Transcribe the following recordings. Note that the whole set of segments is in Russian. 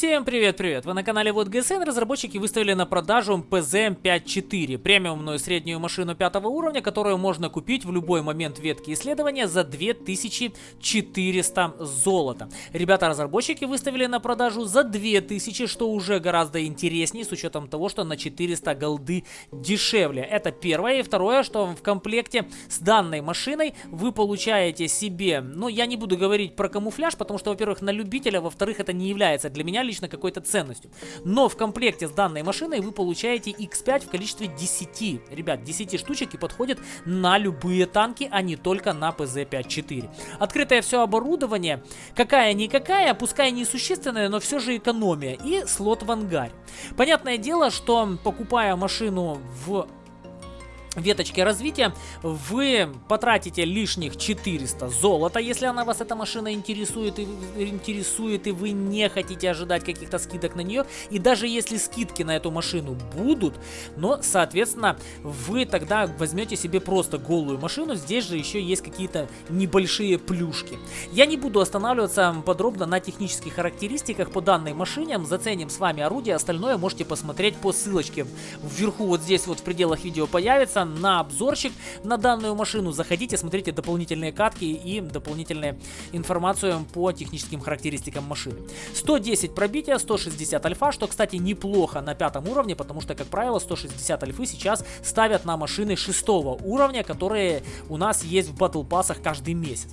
Всем привет-привет! Вы на канале Вот ГСН. Разработчики выставили на продажу PZM54, премиумную среднюю машину пятого уровня, которую можно купить в любой момент ветки исследования за 2400 золота. Ребята-разработчики выставили на продажу за 2000, что уже гораздо интереснее, с учетом того, что на 400 голды дешевле. Это первое. И второе, что в комплекте с данной машиной вы получаете себе, ну я не буду говорить про камуфляж, потому что, во-первых, на любителя, во-вторых, это не является для меня лично какой-то ценностью. Но в комплекте с данной машиной вы получаете X5 в количестве 10. Ребят, 10 штучек и подходит на любые танки, а не только на PZ-54. Открытое все оборудование, какая-никакая, пускай несущественная, но все же экономия. И слот в ангаре. Понятное дело, что покупая машину в веточки развития, вы потратите лишних 400 золота, если она вас, эта машина, интересует и, интересует, и вы не хотите ожидать каких-то скидок на нее. И даже если скидки на эту машину будут, но, соответственно, вы тогда возьмете себе просто голую машину. Здесь же еще есть какие-то небольшие плюшки. Я не буду останавливаться подробно на технических характеристиках по данной машине. Заценим с вами орудие, остальное можете посмотреть по ссылочке. Вверху вот здесь вот в пределах видео появится подписаться на обзорчик на данную машину. Заходите, смотрите дополнительные катки и дополнительную информацию по техническим характеристикам машины. 110 пробития, 160 альфа, что, кстати, неплохо на пятом уровне, потому что, как правило, 160 альфы сейчас ставят на машины шестого уровня, которые у нас есть в батл пассах каждый месяц.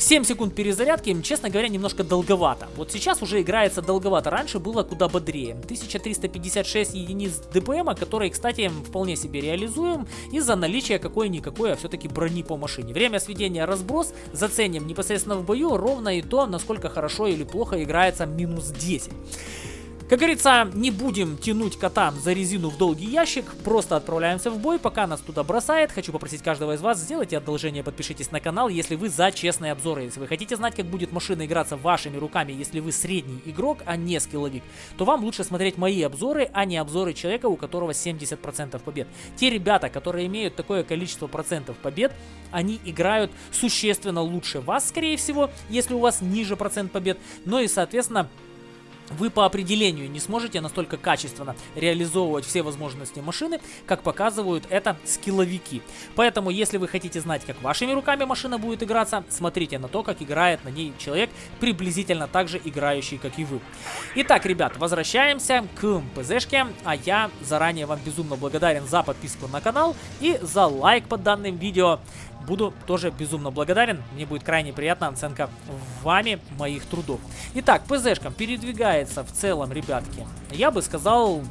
7 секунд перезарядки, честно говоря, немножко долговато. Вот сейчас уже играется долговато, раньше было куда бодрее. 1356 единиц ДПМа, которые, кстати, вполне себе реализуем из-за наличия какой-никакой, а все-таки брони по машине. Время сведения разброс заценим непосредственно в бою ровно и то, насколько хорошо или плохо играется минус 10. Как говорится, не будем тянуть кота за резину в долгий ящик, просто отправляемся в бой, пока нас туда бросает. Хочу попросить каждого из вас, сделайте одолжение, подпишитесь на канал, если вы за честные обзоры. Если вы хотите знать, как будет машина играться вашими руками, если вы средний игрок, а не скилловик, то вам лучше смотреть мои обзоры, а не обзоры человека, у которого 70% побед. Те ребята, которые имеют такое количество процентов побед, они играют существенно лучше вас, скорее всего, если у вас ниже процент побед, но и, соответственно, вы по определению не сможете настолько качественно реализовывать все возможности машины, как показывают это скилловики. Поэтому, если вы хотите знать, как вашими руками машина будет играться, смотрите на то, как играет на ней человек, приблизительно так же играющий, как и вы. Итак, ребят, возвращаемся к ПЗшке, а я заранее вам безумно благодарен за подписку на канал и за лайк под данным видео буду тоже безумно благодарен. Мне будет крайне приятна оценка вами моих трудов. Итак, ПЗшка передвигается в целом, ребятки. Я бы сказал,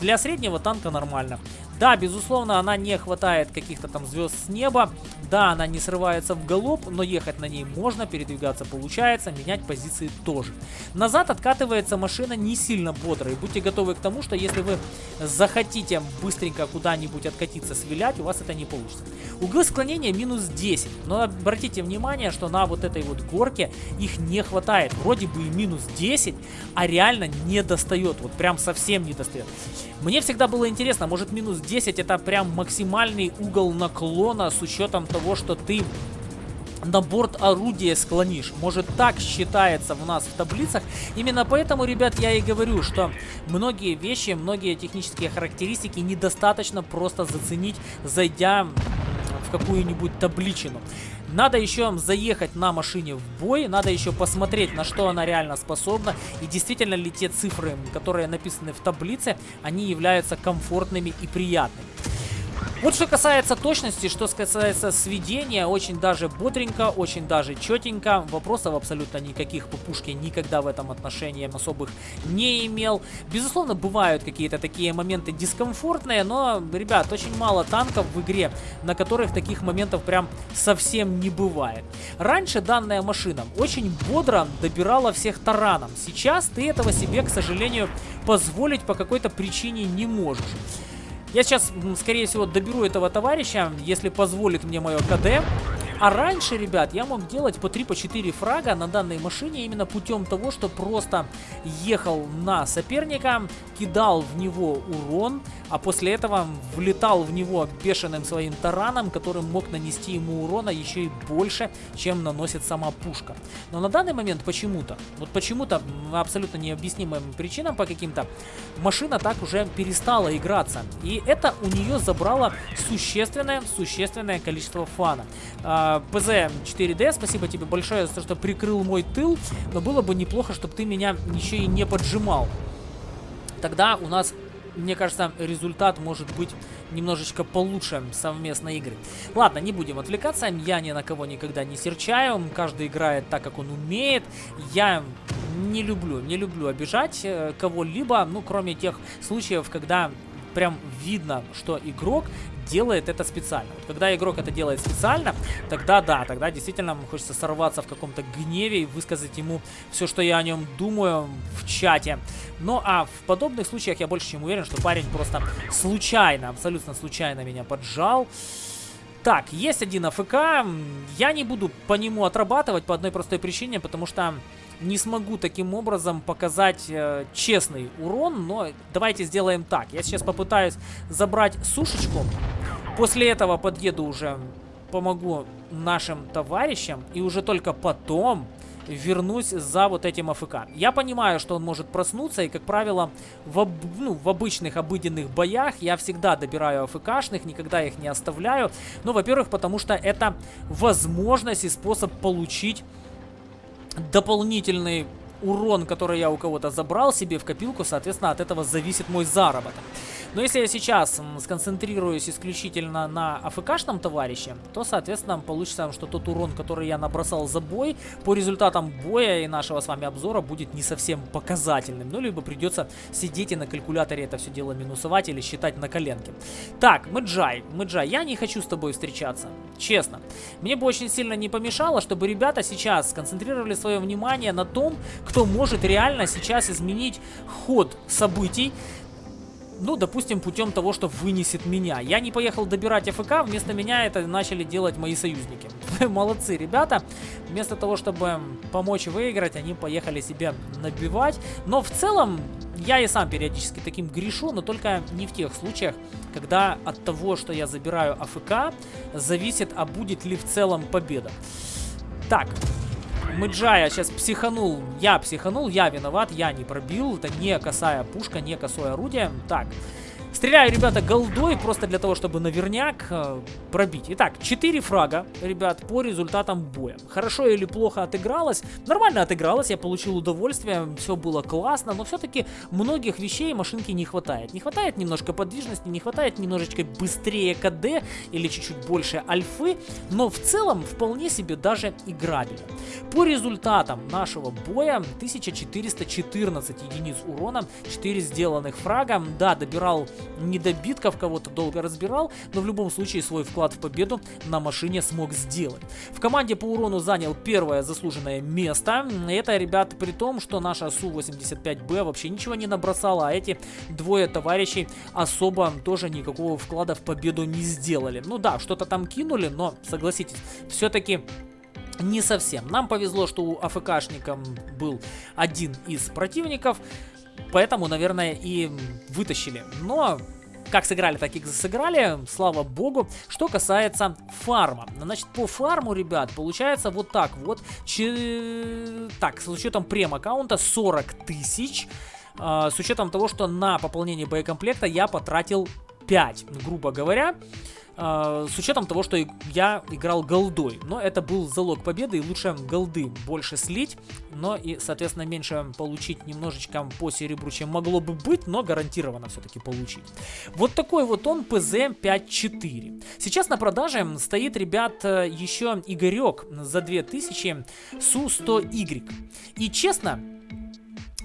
для среднего танка нормально. Да, безусловно, она не хватает каких-то там звезд с неба. Да, она не срывается в галоп, но ехать на ней можно, передвигаться получается, менять позиции тоже. Назад откатывается машина не сильно бодро. И будьте готовы к тому, что если вы захотите быстренько куда-нибудь откатиться, свилять, у вас это не получится. Углы склонения минус 10. Но обратите внимание, что на вот этой вот горке их не хватает. Вроде бы и минус 10, а реально не достает. Вот прям совсем не достает. Мне всегда было интересно, может минус 10 10 это прям максимальный угол наклона с учетом того, что ты на борт орудия склонишь. Может так считается у нас в таблицах. Именно поэтому, ребят, я и говорю, что многие вещи, многие технические характеристики недостаточно просто заценить, зайдя какую-нибудь табличину. Надо еще заехать на машине в бой, надо еще посмотреть, на что она реально способна. И действительно ли те цифры, которые написаны в таблице, они являются комфортными и приятными. Вот что касается точности, что касается сведения, очень даже бодренько, очень даже четенько. Вопросов абсолютно никаких по пушке никогда в этом отношении особых не имел. Безусловно, бывают какие-то такие моменты дискомфортные, но, ребят, очень мало танков в игре, на которых таких моментов прям совсем не бывает. Раньше данная машина очень бодро добирала всех тараном. Сейчас ты этого себе, к сожалению, позволить по какой-то причине не можешь. Я сейчас, скорее всего, доберу этого товарища, если позволит мне мое КД. А раньше, ребят, я мог делать по 3-4 по фрага на данной машине именно путем того, что просто ехал на соперника, кидал в него урон, а после этого влетал в него бешеным своим тараном, который мог нанести ему урона еще и больше, чем наносит сама пушка. Но на данный момент почему-то, вот почему-то абсолютно необъяснимым причинам по каким-то, машина так уже перестала играться. И это у нее забрало существенное, существенное количество фана. А, ПЗ-4D, спасибо тебе большое за то, что прикрыл мой тыл, но было бы неплохо, чтобы ты меня еще и не поджимал. Тогда у нас мне кажется, результат может быть немножечко получше совместной игры. Ладно, не будем отвлекаться, я ни на кого никогда не серчаю, каждый играет так, как он умеет. Я не люблю, не люблю обижать э, кого-либо, ну, кроме тех случаев, когда прям видно, что игрок делает это специально. Вот когда игрок это делает специально, тогда да, тогда действительно хочется сорваться в каком-то гневе и высказать ему все, что я о нем думаю в чате. Ну а в подобных случаях я больше чем уверен, что парень просто случайно, абсолютно случайно меня поджал. Так, есть один АФК. Я не буду по нему отрабатывать по одной простой причине, потому что не смогу таким образом показать э, честный урон, но давайте сделаем так. Я сейчас попытаюсь забрать сушечку. После этого подъеду уже, помогу нашим товарищам. И уже только потом вернусь за вот этим АФК. Я понимаю, что он может проснуться, и, как правило, в, об, ну, в обычных обыденных боях я всегда добираю АФКшных, никогда их не оставляю. Ну, во-первых, потому что это возможность и способ получить дополнительный урон, который я у кого-то забрал себе в копилку, соответственно, от этого зависит мой заработок. Но если я сейчас сконцентрируюсь исключительно на АФКшном товарище, то, соответственно, получится, что тот урон, который я набросал за бой, по результатам боя и нашего с вами обзора будет не совсем показательным. Ну, либо придется сидеть и на калькуляторе это все дело минусовать или считать на коленке. Так, Мэджай, Мэджай, я не хочу с тобой встречаться, честно. Мне бы очень сильно не помешало, чтобы ребята сейчас сконцентрировали свое внимание на том, кто может реально сейчас изменить ход событий, ну, допустим, путем того, что вынесет меня. Я не поехал добирать АФК, вместо меня это начали делать мои союзники. Молодцы, ребята. Вместо того, чтобы помочь выиграть, они поехали себе набивать. Но в целом, я и сам периодически таким грешу, но только не в тех случаях, когда от того, что я забираю АФК, зависит, а будет ли в целом победа. Так, Мэджая сейчас психанул. Я психанул, я виноват, я не пробил. Это не косая пушка, не косое орудие. Так, Стреляю, ребята, голдой, просто для того, чтобы наверняк э, пробить. Итак, 4 фрага, ребят, по результатам боя. Хорошо или плохо отыгралось? Нормально отыгралось, я получил удовольствие, все было классно, но все-таки многих вещей машинки не хватает. Не хватает немножко подвижности, не хватает немножечко быстрее КД или чуть-чуть больше альфы, но в целом вполне себе даже играбельно. По результатам нашего боя 1414 единиц урона, 4 сделанных фрага, да, добирал недобитков, кого-то долго разбирал, но в любом случае свой вклад в победу на машине смог сделать. В команде по урону занял первое заслуженное место. Это, ребят, при том, что наша Су-85Б вообще ничего не набросала, а эти двое товарищей особо тоже никакого вклада в победу не сделали. Ну да, что-то там кинули, но, согласитесь, все-таки не совсем. Нам повезло, что у АФКшником был один из противников, Поэтому, наверное, и вытащили. Но как сыграли, так и сыграли, слава богу. Что касается фарма. Значит, по фарму, ребят, получается вот так вот. Че... Так, с учетом прем-аккаунта 40 тысяч. Э, с учетом того, что на пополнение боекомплекта я потратил 5, грубо говоря. Э, с учетом того, что я играл голдой. Но это был залог победы, и лучше голды больше слить, но и, соответственно, меньше получить немножечко по серебру, чем могло бы быть, но гарантированно все-таки получить. Вот такой вот он PZ54. Сейчас на продаже стоит, ребят, еще Игорек за 2000 Су-100Y. И честно,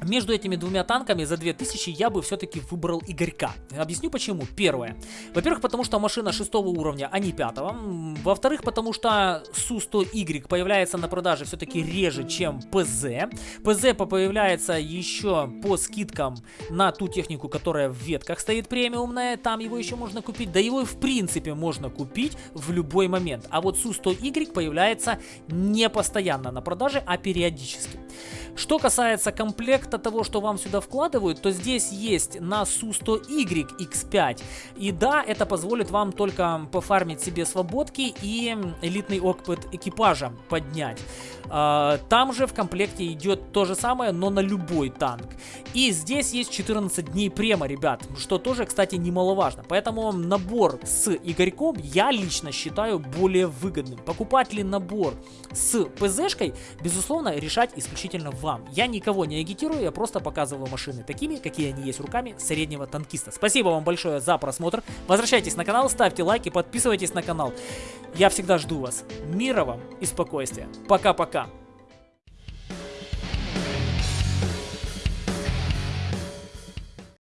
между этими двумя танками за 2000 я бы все-таки выбрал Игорька. Объясню почему. Первое. Во-первых, потому что машина шестого уровня, а не пятого. Во-вторых, потому что Су-100Y появляется на продаже все-таки реже, чем ПЗ. ПЗ появляется еще по скидкам на ту технику, которая в ветках стоит премиумная. Там его еще можно купить. Да его в принципе можно купить в любой момент. А вот Су-100Y появляется не постоянно на продаже, а периодически. Что касается комплекта того, что вам сюда вкладывают, то здесь есть на Су-100Y X5. И да, это позволит вам только пофармить себе свободки и элитный опыт экипажа поднять. А, там же в комплекте идет то же самое, но на любой танк. И здесь есть 14 дней према, ребят, что тоже, кстати, немаловажно. Поэтому набор с Игорьком я лично считаю более выгодным. Покупать ли набор с ПЗшкой, безусловно, решать исключительно вам. Я никого не агитирую, я просто показываю машины такими, какие они есть руками среднего танкиста. Спасибо вам большое за просмотр. Возвращайтесь на канал, ставьте лайки, подписывайтесь на канал. Я всегда жду вас. Мира вам и спокойствия. Пока-пока.